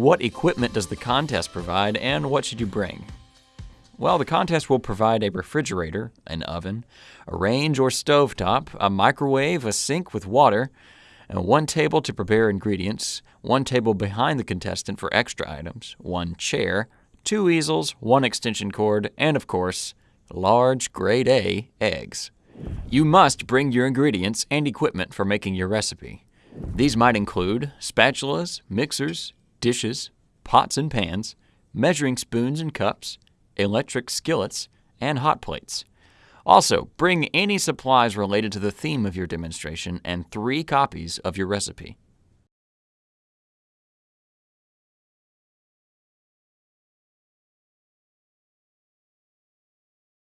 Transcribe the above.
What equipment does the contest provide and what should you bring? Well, the contest will provide a refrigerator, an oven, a range or stove top, a microwave, a sink with water, and one table to prepare ingredients, one table behind the contestant for extra items, one chair, two easels, one extension cord, and of course, large grade A eggs. You must bring your ingredients and equipment for making your recipe. These might include spatulas, mixers, dishes, pots and pans, measuring spoons and cups, electric skillets, and hot plates. Also, bring any supplies related to the theme of your demonstration and three copies of your recipe.